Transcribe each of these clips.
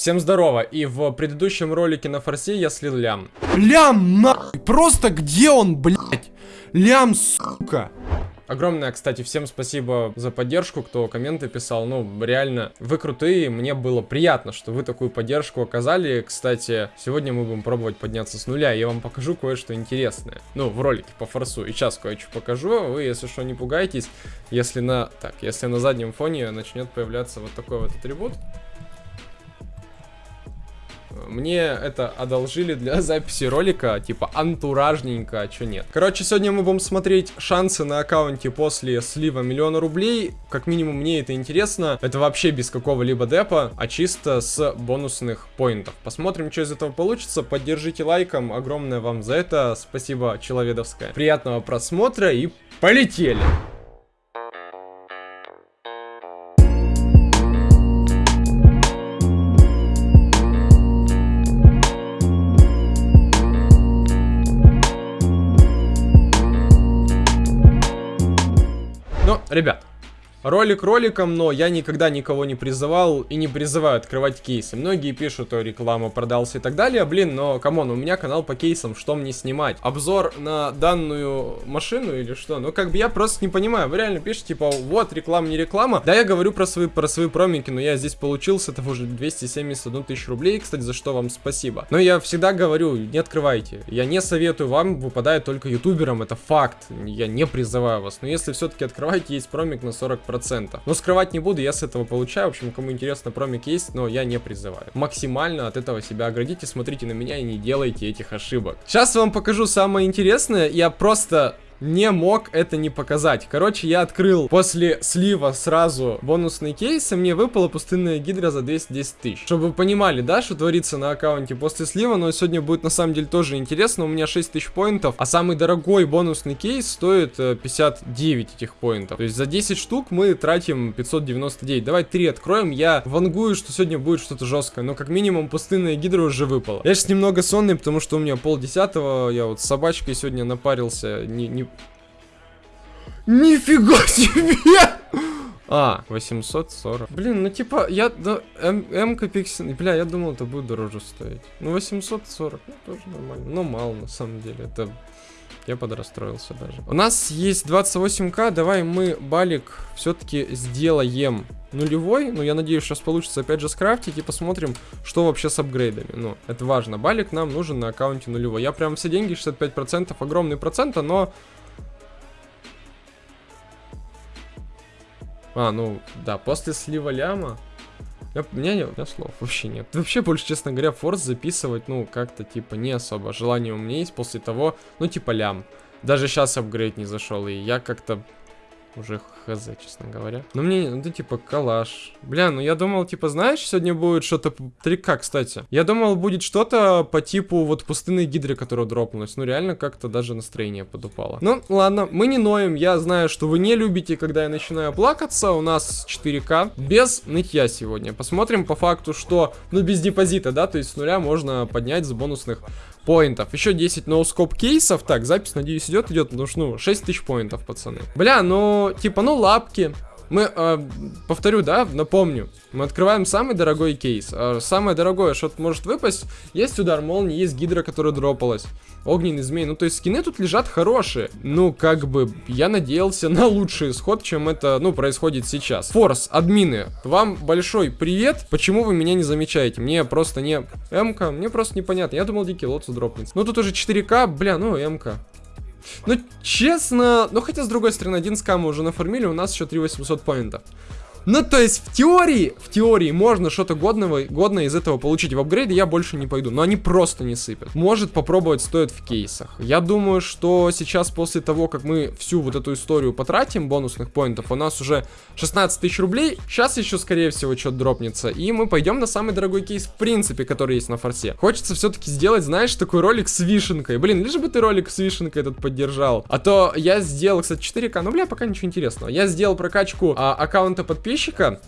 Всем здорово, и в предыдущем ролике на форсе я слил лям. Лям, нахуй, просто где он, блядь? Лям, сука. Огромное, кстати, всем спасибо за поддержку, кто комменты писал. Ну, реально, вы крутые, мне было приятно, что вы такую поддержку оказали. Кстати, сегодня мы будем пробовать подняться с нуля, я вам покажу кое-что интересное. Ну, в ролике по форсу. И сейчас кое-что покажу, вы, если что, не пугайтесь. Если на... Так, если на заднем фоне начнет появляться вот такой вот атрибут, мне это одолжили для записи ролика, типа антуражненько, а чё нет. Короче, сегодня мы будем смотреть шансы на аккаунте после слива миллиона рублей. Как минимум мне это интересно. Это вообще без какого-либо депа, а чисто с бонусных поинтов. Посмотрим, что из этого получится. Поддержите лайком. Огромное вам за это. Спасибо, человедовское. Приятного просмотра и полетели! Ребят, Ролик роликом, но я никогда никого не призывал и не призываю открывать кейсы. Многие пишут, что реклама продался и так далее. Блин, но, come on, у меня канал по кейсам, что мне снимать? Обзор на данную машину или что? Ну, как бы я просто не понимаю. Вы реально пишете, типа, вот, реклама, не реклама. Да, я говорю про свои, про свои промики, но я здесь получил с этого уже 271 тысячу рублей, кстати, за что вам спасибо. Но я всегда говорю, не открывайте. Я не советую вам, выпадает только ютуберам, это факт. Я не призываю вас. Но если все-таки открываете, есть промик на 40 процентов. Но скрывать не буду, я с этого получаю. В общем, кому интересно, промик есть, но я не призываю. Максимально от этого себя оградите, смотрите на меня и не делайте этих ошибок. Сейчас вам покажу самое интересное. Я просто не мог это не показать. Короче, я открыл после слива сразу бонусный кейс, и мне выпала пустынная гидра за 210 тысяч. Чтобы вы понимали, да, что творится на аккаунте после слива, но сегодня будет на самом деле тоже интересно. У меня 6 тысяч поинтов, а самый дорогой бонусный кейс стоит 59 э, этих поинтов. То есть за 10 штук мы тратим 599. Давай 3 откроем. Я вангую, что сегодня будет что-то жесткое, но как минимум пустынная гидра уже выпала. Я сейчас немного сонный, потому что у меня пол десятого, я вот с собачкой сегодня напарился, не, не, Нифига себе! А, 840. Блин, ну типа, я... Да, М-ка пиксель... Бля, я думал, это будет дороже стоить. Ну, 840, ну, тоже нормально. Но мало, на самом деле. Это... Я подрастроился даже. У нас есть 28к, давай мы балик все-таки сделаем нулевой. Ну, я надеюсь, сейчас получится опять же скрафтить и посмотрим, что вообще с апгрейдами. Ну, это важно. Балик нам нужен на аккаунте нулевой. Я прям все деньги, 65%, огромный процент, но А, ну, да, после слива ляма... Я, у, меня, у меня слов вообще нет. Вообще, больше, честно говоря, форс записывать, ну, как-то, типа, не особо. Желание у меня есть после того, ну, типа, лям. Даже сейчас апгрейд не зашел, и я как-то уже хз, честно говоря. Ну, мне, ну, типа, калаш. Бля, ну, я думал, типа, знаешь, сегодня будет что-то... 3К, кстати. Я думал, будет что-то по типу вот пустынной гидры, которая дропнулась. Ну, реально, как-то даже настроение подупало. Ну, ладно, мы не ноем. Я знаю, что вы не любите, когда я начинаю плакаться. У нас 4К. Без нытья сегодня. Посмотрим по факту, что... Ну, без депозита, да? То есть с нуля можно поднять с бонусных поинтов. Еще 10 ноускоп кейсов. Так, запись, надеюсь, идет, идет. Ну, ну, 6 тысяч поинтов, пацаны. Бля, ну, типа, ну, лапки. Мы, э, повторю, да, напомню, мы открываем самый дорогой кейс. Э, самое дорогое, что может выпасть, есть удар молнии, есть гидра, которая дропалась. Огненный змей, ну то есть скины тут лежат хорошие. Ну, как бы, я надеялся на лучший исход, чем это, ну, происходит сейчас. Форс, админы, вам большой привет. Почему вы меня не замечаете? Мне просто не... МК, мне просто непонятно. Я думал, дикий лотус дропнется. Ну, тут уже 4К, бля, ну, МК. Ну, честно, ну хотя с другой стороны, один скам мы уже нафармили, у нас еще 3800 поинтов. Ну, то есть, в теории, в теории можно что-то годного, годное из этого получить. В апгрейде я больше не пойду, но они просто не сыпят. Может, попробовать стоит в кейсах. Я думаю, что сейчас, после того, как мы всю вот эту историю потратим, бонусных поинтов, у нас уже 16 тысяч рублей. Сейчас еще, скорее всего, что-то дропнется. И мы пойдем на самый дорогой кейс, в принципе, который есть на форсе. Хочется все-таки сделать, знаешь, такой ролик с вишенкой. Блин, лишь бы ты ролик с вишенкой этот поддержал. А то я сделал, кстати, 4К, ну, бля, пока ничего интересного. Я сделал прокачку а, аккаунта подписчиков подписчика,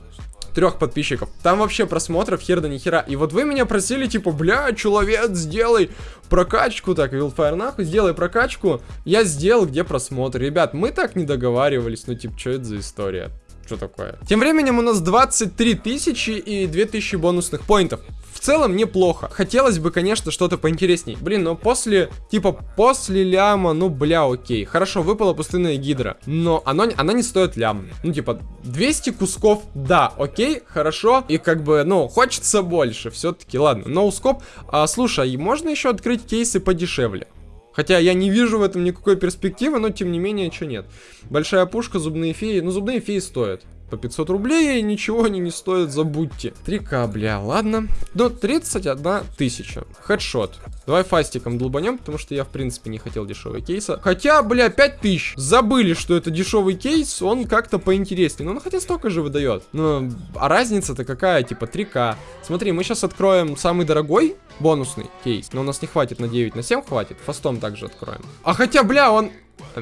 трех подписчиков. Там вообще просмотров хер да ни хера. И вот вы меня просили, типа, бля, человек, сделай прокачку. Так, Wildfire нахуй, сделай прокачку. Я сделал, где просмотр. Ребят, мы так не договаривались. Ну, типа, что это за история? Что такое? Тем временем у нас 23 тысячи и 2000 бонусных поинтов. целом неплохо. Хотелось бы, конечно, что-то поинтересней. Блин, но после, типа, после ляма, ну, бля, окей. Хорошо, выпала пустынная гидра, но оно, она не стоит лям. Ну, типа, 200 кусков, да, окей, хорошо. И как бы, ну, хочется больше, все-таки, ладно. Ноускоп, а, слушай, а можно еще открыть кейсы подешевле? Хотя я не вижу в этом никакой перспективы, но тем не менее, что нет. Большая пушка, зубные феи. Ну, зубные феи стоят по 500 рублей, и ничего они не стоят, забудьте. 3к, бля, ладно. До 31 тысяча. Хедшот. Давай фастиком долбанем, потому что я, в принципе, не хотел дешевый кейса. Хотя, бля, 5000. Забыли, что это дешевый кейс, он как-то поинтереснее. Ну, он хотя столько же выдает. Ну, а разница-то какая? Типа 3к. Смотри, мы сейчас откроем самый дорогой бонусный кейс. Но у нас не хватит на 9, на 7 хватит. Фастом также откроем. А хотя, бля, он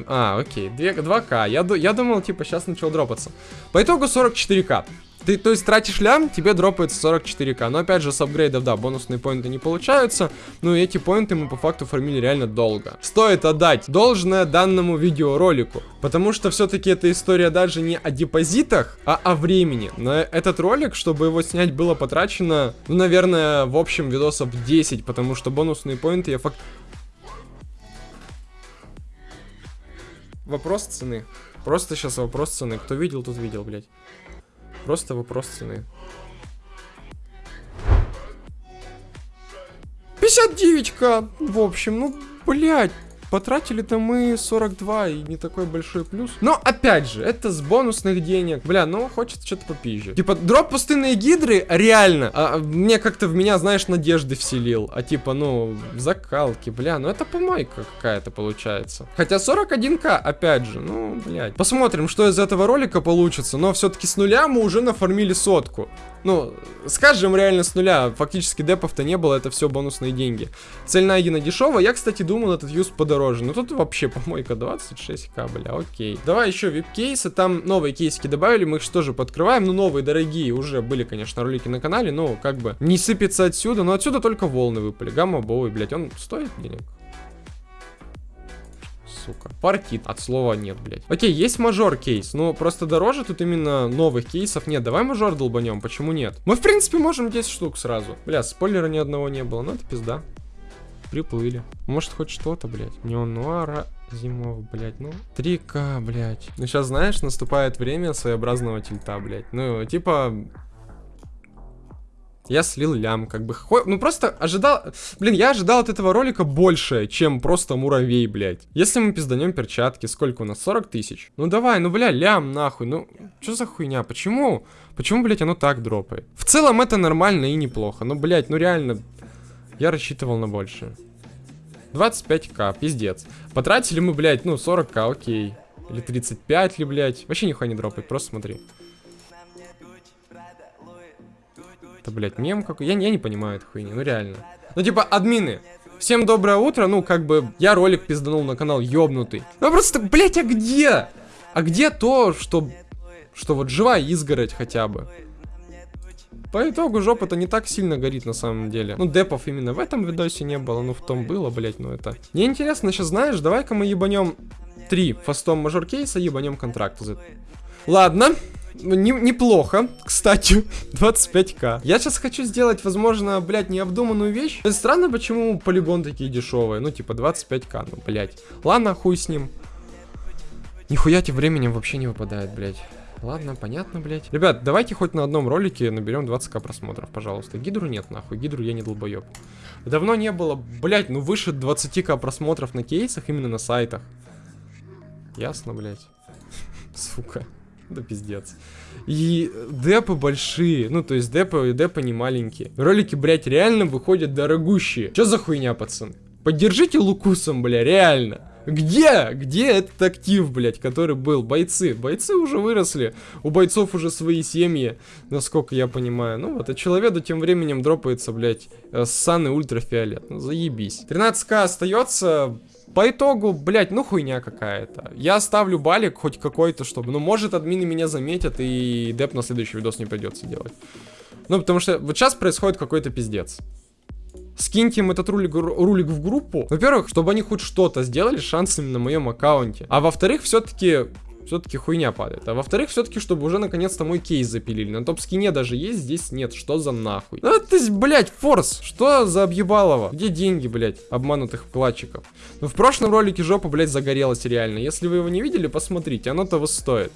а, окей, 2, 2К. Я, я думал, типа, сейчас начал дропаться. По итогу 44К. Ты, то есть, тратишь лям, тебе дропается 44к. Но, опять же, с апгрейдов, да, бонусные поинты не получаются. Но эти поинты мы, по факту, фармили реально долго. Стоит отдать должное данному видеоролику. Потому что, все-таки, эта история даже не о депозитах, а о времени. На этот ролик, чтобы его снять, было потрачено, ну, наверное, в общем, видосов 10. Потому что бонусные поинты я факт... Вопрос цены. Просто сейчас вопрос цены. Кто видел, тот видел, блядь. Просто вопрос цены. 59к, в общем, ну, блядь. Потратили-то мы 42 и не такой большой плюс. Но опять же, это с бонусных денег. Бля, ну хочется что-то попизже. Типа, дроп пустынные гидры, реально, а, мне как-то в меня, знаешь, надежды вселил. А типа, ну, закалки, бля, ну это помойка какая-то получается. Хотя 41к, опять же, ну, блядь. Посмотрим, что из этого ролика получится. Но все-таки с нуля мы уже нафармили сотку. Ну, скажем реально с нуля, фактически депов-то не было, это все бонусные деньги. Цель найдена дешевая, я, кстати, думал этот юз подороже, но тут вообще помойка 26к, бля, окей. Давай еще вип-кейсы, там новые кейсики добавили, мы их что же подкрываем, ну новые, дорогие, уже были, конечно, ролики на канале, но как бы не сыпется отсюда, но отсюда только волны выпали, гамма-боуи, блядь, он стоит денег? Сука. Партит. От слова нет, блядь. Окей, есть мажор кейс. но просто дороже тут именно новых кейсов нет. Давай мажор долбанем, почему нет? Мы, в принципе, можем 10 штук сразу. Бля, спойлера ни одного не было, но это пизда. Приплыли. Может, хоть что-то, блядь. Неонуара зимов, блядь, ну. 3К, блядь. Ну, сейчас, знаешь, наступает время своеобразного тильта, блядь. Ну, типа, я слил лям, как бы, ну просто ожидал, блин, я ожидал от этого ролика больше, чем просто муравей, блядь. Если мы пизданем перчатки, сколько у нас, 40 тысяч? Ну давай, ну бля, лям нахуй, ну, что за хуйня, почему? Почему, блядь, оно так дропает? В целом это нормально и неплохо, ну, блядь, ну реально, я рассчитывал на больше. 25к, пиздец. Потратили мы, блядь, ну, 40к, окей. Или 35 ли, блядь. Вообще нихуя не дропает, просто смотри. Это, блядь, мем какой? Я, я не понимаю этой хуйни, ну реально. Ну, типа, админы, всем доброе утро, ну, как бы, я ролик пизданул на канал, ёбнутый. Ну, просто, блядь, а где? А где то, что, что вот живая изгородь хотя бы? По итогу жопа-то не так сильно горит на самом деле. Ну, депов именно в этом видосе не было, ну, в том было, блядь, ну, это... Мне интересно, сейчас знаешь, давай-ка мы ебанем три фастом мажор кейса, ебанем контракт. Ладно, ну, не, неплохо, кстати, 25к. Я сейчас хочу сделать, возможно, блядь, необдуманную вещь. Странно, почему полигон такие дешевые. Ну, типа, 25к, ну, блядь. Ладно, хуй с ним. Нихуя тем временем вообще не выпадает, блядь. Ладно, понятно, блядь. Ребят, давайте хоть на одном ролике наберем 20к просмотров, пожалуйста. Гидру нет, нахуй. Гидру я не долбоеб. Давно не было, блядь, ну выше 20к просмотров на кейсах, именно на сайтах. Ясно, блядь. Сука. Да пиздец. И депы большие, ну то есть депы, депы не маленькие. Ролики, блядь, реально выходят дорогущие. Что за хуйня, пацаны? Поддержите Лукусом, бля, реально. Где? Где этот актив, блядь, который был? Бойцы. Бойцы уже выросли. У бойцов уже свои семьи, насколько я понимаю. Ну вот, а человеку тем временем дропается, блядь, э, ссаны ультрафиолет. Ну, заебись. 13к остается. По итогу, блядь, ну хуйня какая-то. Я ставлю балик хоть какой-то, чтобы... Ну, может, админы меня заметят, и деп на следующий видос не придется делать. Ну, потому что вот сейчас происходит какой-то пиздец. Скиньте им этот рулик, рулик в группу. Во-первых, чтобы они хоть что-то сделали шансами на моем аккаунте. А во-вторых, все-таки все-таки хуйня падает. А во-вторых, все-таки, чтобы уже наконец-то мой кейс запилили. На топ-скине даже есть, здесь нет. Что за нахуй? Ну это, блядь, форс. Что за объебалово? Где деньги, блядь, обманутых вкладчиков? Ну в прошлом ролике жопа, блядь, загорелась реально. Если вы его не видели, посмотрите, оно того стоит.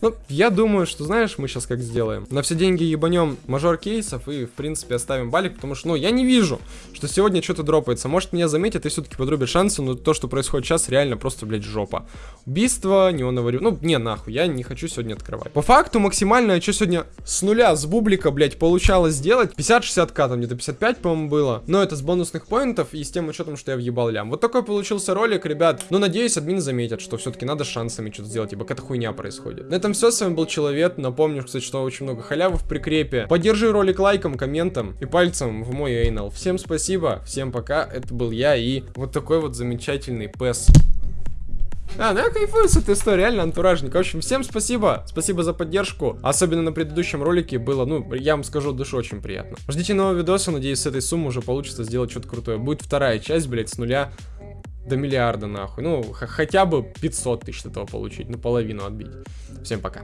Ну, я думаю, что, знаешь, мы сейчас как сделаем. На все деньги ебанем мажор кейсов и, в принципе, оставим балик, потому что, ну, я не вижу, что сегодня что-то дропается. Может, меня заметят и все-таки подрубят шансы, но то, что происходит сейчас, реально просто, блядь, жопа. Убийство, неоновый... Ну, не, нахуй, я не хочу сегодня открывать. По факту, максимально, что сегодня с нуля, с бублика, блядь, получалось сделать? 50-60к, там где-то 55, по-моему, было. Но это с бонусных поинтов и с тем учетом, что я въебал лям. Вот такой получился ролик, ребят. Ну, надеюсь, админ заметят, что все-таки надо шансами что-то сделать, ибо какая-то хуйня происходит. На этом все, с вами был Человек. Напомню, кстати, что очень много халявы в прикрепе. Поддержи ролик лайком, комментом и пальцем в мой эйнал. Всем спасибо, всем пока. Это был я и вот такой вот замечательный пес. А, ну я кайфую с этой историей, реально антуражник. В общем, всем спасибо, спасибо за поддержку. Особенно на предыдущем ролике было, ну, я вам скажу, душу очень приятно. Ждите нового видоса, надеюсь, с этой суммы уже получится сделать что-то крутое. Будет вторая часть, блять, с нуля до миллиарда, нахуй. Ну, хотя бы 500 тысяч этого получить, ну, половину отбить. Всем пока.